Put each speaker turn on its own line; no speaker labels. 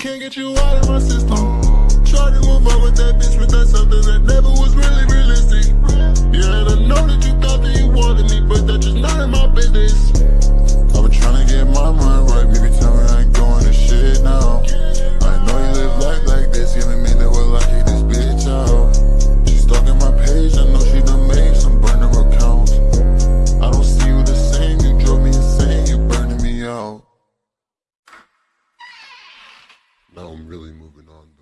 Can't get you out of my system. Try to move on with that bitch, but that's now I'm really moving on.